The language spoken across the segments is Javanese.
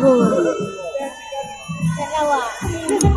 โหแต่เราอะ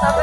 Apa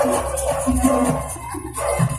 すごい!